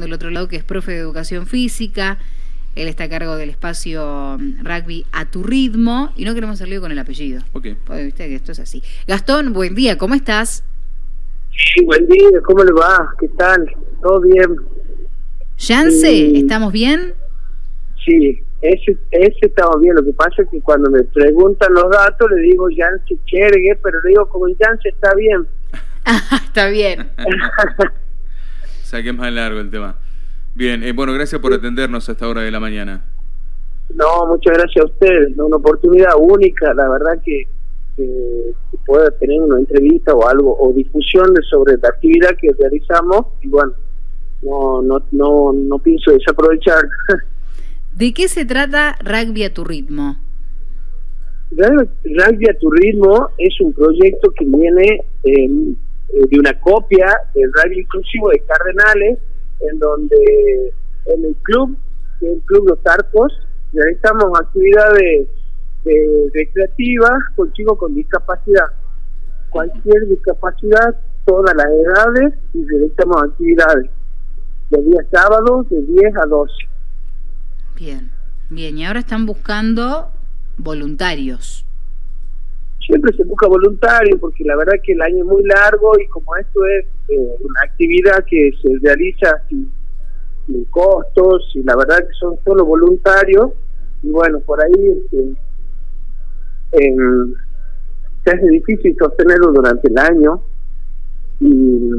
del otro lado que es profe de educación física. Él está a cargo del espacio mm, rugby a tu ritmo y no queremos salir con el apellido. Ok. Porque viste que esto es así. Gastón, buen día, ¿cómo estás? Sí, buen día, ¿cómo le va? ¿Qué tal? ¿Todo bien? Yance, Sí. ¿estamos bien? Sí, ese, ese estaba bien. Lo que pasa es que cuando me preguntan los datos le digo Yance Chergue, pero le digo como Yance está bien. Está bien. Sea que es más largo el tema. Bien, eh, bueno, gracias por atendernos a esta hora de la mañana. No, muchas gracias a ustedes. Una oportunidad única, la verdad que, que, que pueda tener una entrevista o algo, o difusión sobre la actividad que realizamos. Y bueno, no, no, no, no pienso desaprovechar. ¿De qué se trata Rugby a tu ritmo? Rugby a tu ritmo es un proyecto que viene eh, eh, de una copia del rugby inclusivo de Cardenales, en donde en el club, es el Club Los Arcos, realizamos actividades recreativas con chicos con discapacidad. Cualquier discapacidad, todas las edades, y realizamos actividades. Los días sábados de 10 a 12. Bien, bien. Y ahora están buscando voluntarios. Siempre se busca voluntario porque la verdad que el año es muy largo y como esto es eh, una actividad que se realiza sin, costos y la verdad que son solo voluntarios y bueno por ahí este, em, se hace difícil sostenerlo durante el año y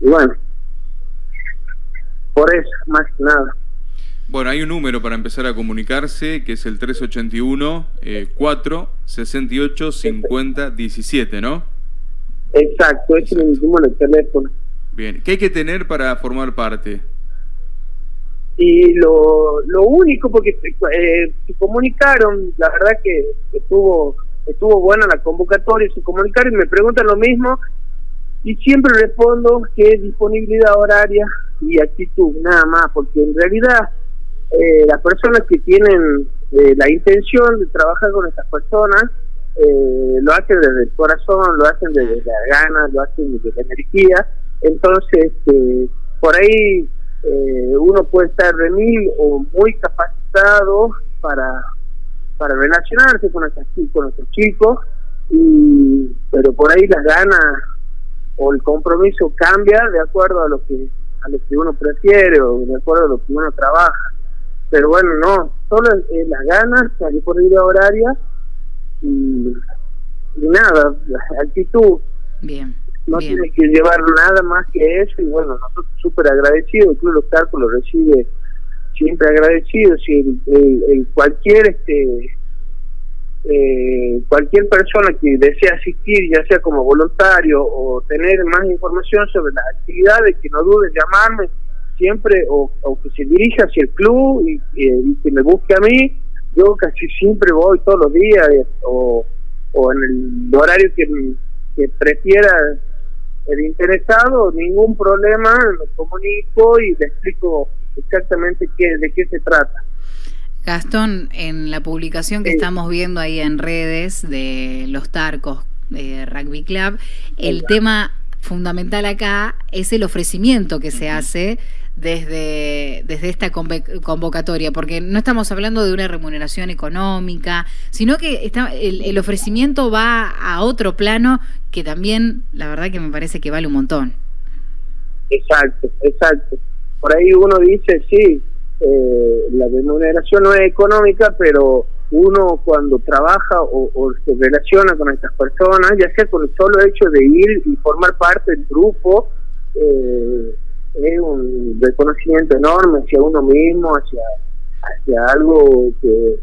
bueno por eso más que nada Bueno, hay un número para empezar a comunicarse, que es el 381 eh, 4 68 50 17, ¿no? exacto es mi número de teléfono Bien, ¿qué hay que tener para formar parte? y lo, lo único porque eh, se comunicaron la verdad que estuvo estuvo buena la convocatoria se comunicaron y me preguntan lo mismo y siempre respondo que es disponibilidad horaria y actitud nada más porque en realidad eh, las personas que tienen eh, la intención de trabajar con estas personas eh, lo hacen desde el corazón lo hacen desde la gana lo hacen desde la energía. Entonces este, por ahí eh, uno puede estar de mil o muy capacitado para para relacionarse con estos con estos chicos y pero por ahí las ganas o el compromiso cambia de acuerdo a lo que a lo que uno prefiere o de acuerdo a lo que uno trabaja pero bueno no solo es, es las ganas la disponibilidad horaria y, y nada la actitud Bien. no bien. tiene que llevar nada más que eso y bueno nosotros súper agradecidos el Club Los lo recibe siempre agradecido si el, el- el cualquier este eh, cualquier persona que desea asistir ya sea como voluntario o tener más información sobre las actividades que no dude en llamarme siempre o, o que se dirija hacia el club y, eh, y que me busque a mí yo casi siempre voy todos los días eh, o, o en el horario que, que prefiera el interesado, ningún problema, lo comunico y le explico exactamente qué, de qué se trata. Gastón, en la publicación que Sí. estamos viendo ahí en redes de los Tarcos de Rugby Club, el tema fundamental acá es el ofrecimiento que se hace desde, desde esta convocatoria, porque no estamos hablando de una remuneración económica, sino que está, el, el ofrecimiento va a otro plano que también, la verdad que me parece que vale un montón. Exacto, exacto. Por ahí uno dice, sí, eh, la remuneración no es económica, pero uno cuando trabaja o, o se relaciona con estas personas, ya sea con el solo hecho de ir y formar parte del grupo, eh, es un reconocimiento enorme hacia uno mismo, hacia, hacia algo que,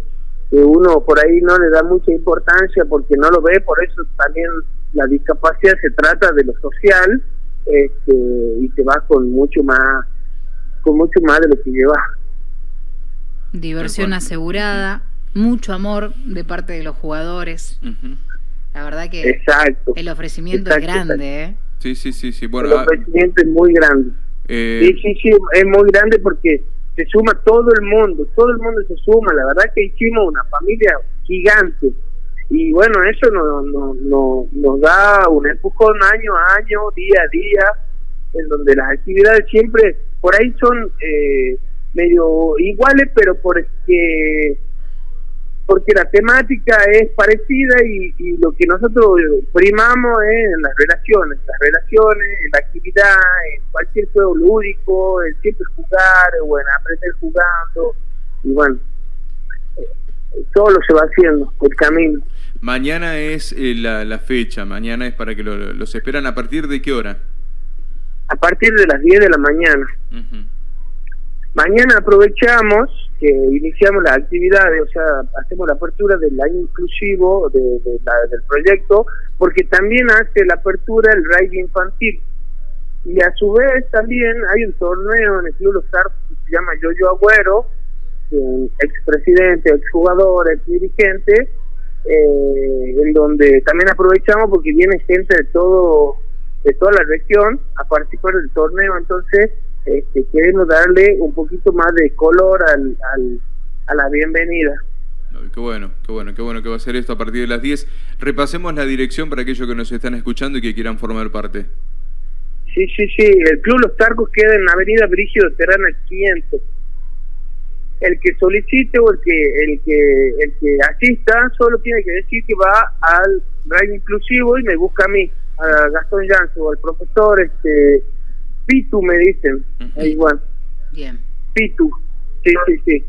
que uno por ahí no le da mucha importancia porque no lo ve, por eso también la discapacidad se trata de lo social este, y te vas con mucho más con mucho más de lo que llevas. Diversión asegurada, mucho amor de parte de los jugadores. Ujú. La verdad que Exacto. el ofrecimiento Exacto, es grande, ¿eh? Sí, sí, sí, sí. Bueno, el ah, ofrecimiento es muy grande. Eh, Sí, sí, sí, es muy grande porque se suma todo el mundo, todo el mundo se suma. La verdad que hicimos una familia gigante. Y bueno, eso nos, nos, nos, nos da un empujón año a año, día a día, en donde las actividades siempre por ahí son eh, medio iguales, pero porque porque la temática es parecida y, lo que nosotros primamos es en las relaciones, las relaciones, en la actividad, en cualquier juego lúdico, en siempre jugar, o en aprender jugando, y bueno, eh, todo lo se va haciendo, el camino. Mañana es eh, la, fecha, mañana es para que los esperan. ¿A partir de qué hora? A partir de las 10 de la mañana. Mañana aprovechamos que iniciamos las actividades, o sea, hacemos la apertura del año inclusivo de, del proyecto, porque también hace la apertura el raid infantil. Y a su vez también hay un torneo en el Club Los que se llama Yoyo Agüero, expresidente, exjugador, ex dirigente, eh, en donde también aprovechamos porque viene gente de todo de toda la región a participar del torneo, entonces este, queremos darle un poquito más de color al, al, a la bienvenida. Qué bueno, qué bueno, qué bueno que va a ser esto a partir de las 10. Repasemos la dirección para aquellos que nos están escuchando y que quieran formar parte. Sí, sí, sí. El Club Los Tarcos queda en Avenida Brígido Terrana 500 el que solicite o el que el que el que asista solo tiene que decir que va al radio inclusivo y me busca a mí a Gastón Janzo o al profesor este Pitu me dicen. Igual. Bien. Pitu. Sí sí sí.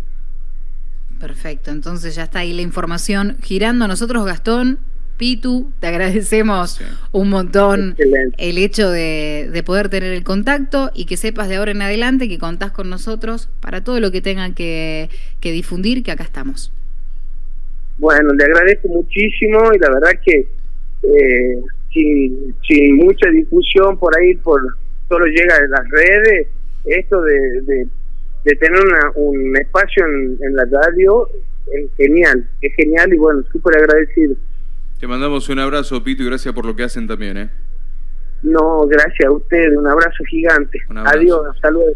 Perfecto entonces ya está ahí la información. Girando nosotros Gastón Pitu, te agradecemos un montón el hecho de, poder tener el contacto y que sepas de ahora en adelante que contás con nosotros para todo lo que tengan que, difundir, que acá estamos. Bueno, le agradezco muchísimo y la verdad que eh, sin, mucha difusión por ahí, por solo llega a las redes, esto de, tener un espacio en, en la radio es genial, es genial y bueno, súper agradecido. Te mandamos un abrazo, Pito, y gracias por lo que hacen también, ¿eh? No, gracias a ustedes, un abrazo gigante. Adiós, hasta luego.